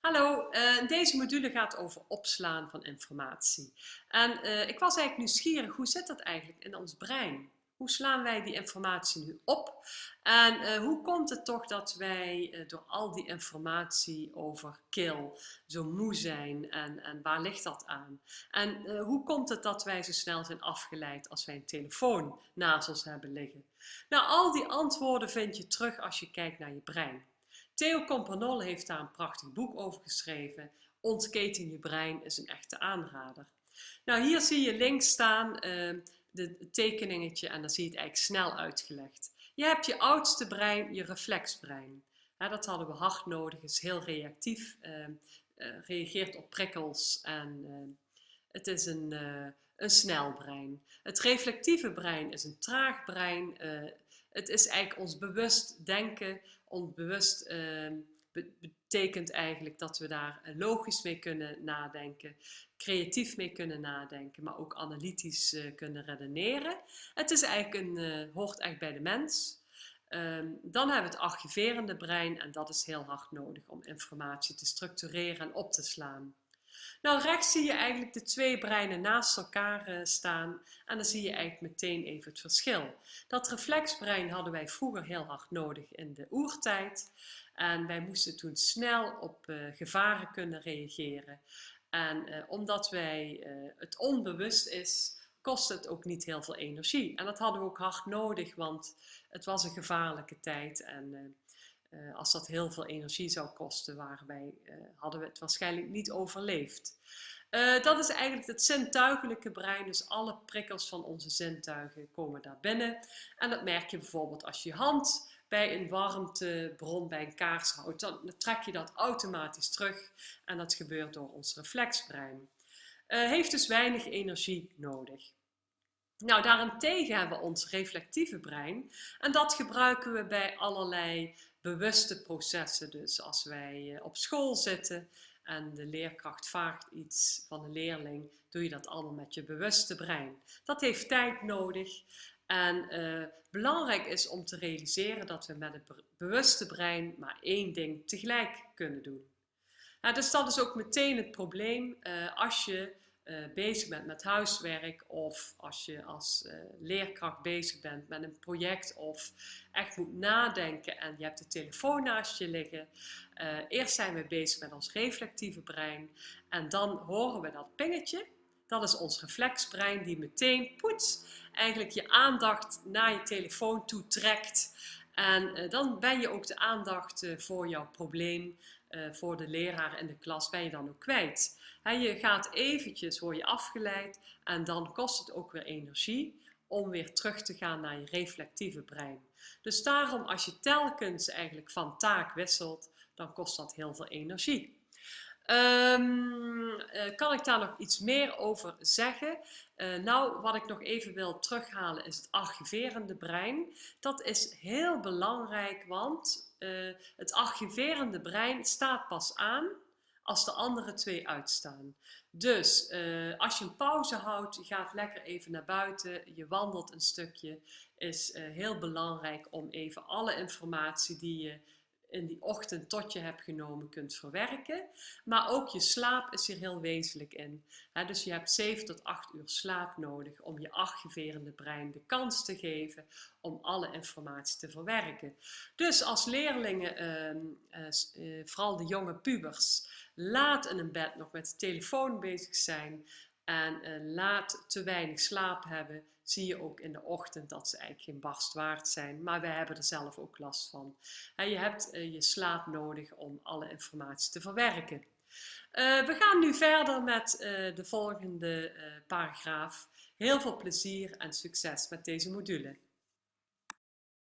Hallo, uh, deze module gaat over opslaan van informatie. En uh, ik was eigenlijk nieuwsgierig, hoe zit dat eigenlijk in ons brein? Hoe slaan wij die informatie nu op? En uh, hoe komt het toch dat wij door al die informatie over kill zo moe zijn? En, en waar ligt dat aan? En hoe komt het dat wij zo snel zijn afgeleid als wij een telefoon naast ons hebben liggen? Nou, al die antwoorden vind je terug als je kijkt naar je brein. Theo Campanol heeft daar een prachtig boek over geschreven. Ontketen je brein is een echte aanrader. Nou, hier zie je links staan uh, de tekeningetje en dan zie je het eigenlijk snel uitgelegd. Je hebt je oudste brein, je reflexbrein. dat hadden we hard nodig, is heel reactief, uh, uh, reageert op prikkels en eh, het is een, uh, een snel brein. Het reflectieve brein is een traag brein. Het is eigenlijk ons bewust denken, onbewust uh, betekent eigenlijk dat we daar eh, logisch mee kunnen nadenken, creatief mee kunnen nadenken, maar ook analytisch uh, kunnen redeneren. Het is eigenlijk een, uh, hoort echt bij de mens. Um, dan hebben we het archiverende brein en dat is heel hard nodig om informatie te structureren en op te slaan. Nou, rechts zie je eigenlijk de twee breinen naast elkaar uh, staan en dan zie je eigenlijk meteen even het verschil. Dat reflexbrein hadden wij vroeger heel hard nodig in de oertijd en wij moesten toen snel op uh, gevaren kunnen reageren. En uh, omdat wij het onbewust is, kost het ook niet heel veel energie. En dat hadden we ook hard nodig, want het was een gevaarlijke tijd en uh, als dat heel veel energie zou kosten, waren wij, uh, hadden we het waarschijnlijk niet overleefd. Uh, dat is eigenlijk het zintuigelijke brein, dus alle prikkels van onze zintuigen komen daar binnen. En dat merk je bijvoorbeeld als je je hand bij een warmtebron, bij een kaars houdt, dan trek je dat automatisch terug en dat gebeurt door ons reflexbrein. heeft dus weinig energie nodig. Nou, daarentegen hebben we ons reflectieve brein en dat gebruiken we bij allerlei bewuste processen. Dus als wij eh, op school zitten en de leerkracht vraagt iets van een leerling, doe je dat allemaal met je bewuste brein. Dat heeft tijd nodig en uh, belangrijk is om te realiseren dat we met het bewuste brein maar één ding tegelijk kunnen doen. Nou, dus dat is ook meteen het probleem uh, als je uh, bezig bent met huiswerk of als je als uh, leerkracht bezig bent met een project of echt moet nadenken en je hebt de telefoon naast je liggen. Uh, eerst zijn we bezig met ons reflectieve brein en dan horen we dat pingetje. Dat is ons reflexbrein die meteen poets eigenlijk je aandacht naar je telefoon toe trekt. En dan ben je ook de aandacht voor jouw probleem uh, voor de leraar in de klas ben je dan ook kwijt. je gaat eventjes, word je afgeleid en dan kost het ook weer energie om weer terug te gaan naar je reflectieve brein. Dus daarom als je telkens eigenlijk van taak wisselt, dan kost dat heel veel energie. Um, kan ik daar nog iets meer over zeggen? Uh, nou, wat ik nog even wil terughalen is het archiverende brein. Dat is heel belangrijk, want uh, het archiverende brein staat pas aan als de andere twee uitstaan. Dus als je een pauze houdt, je gaat lekker even naar buiten, je wandelt een stukje, is heel belangrijk om even alle informatie die je in die ochtend tot je hebt genomen kunt verwerken. Maar ook je slaap is hier heel wezenlijk in. dus je hebt 7 tot 8 uur slaap nodig om je archiverende brein de kans te geven om alle informatie te verwerken. Dus als leerlingen, ehm, eh, eh, vooral de jonge pubers, laat in een bed nog met de telefoon bezig zijn en uh, laat te weinig slaap hebben, zie je ook in de ochtend dat ze eigenlijk geen barst waard zijn. Maar wij hebben er zelf ook last van. Je hebt uh, je slaap nodig om alle informatie te verwerken. Uh, we gaan nu verder met de volgende paragraaf. Heel veel plezier en succes met deze module.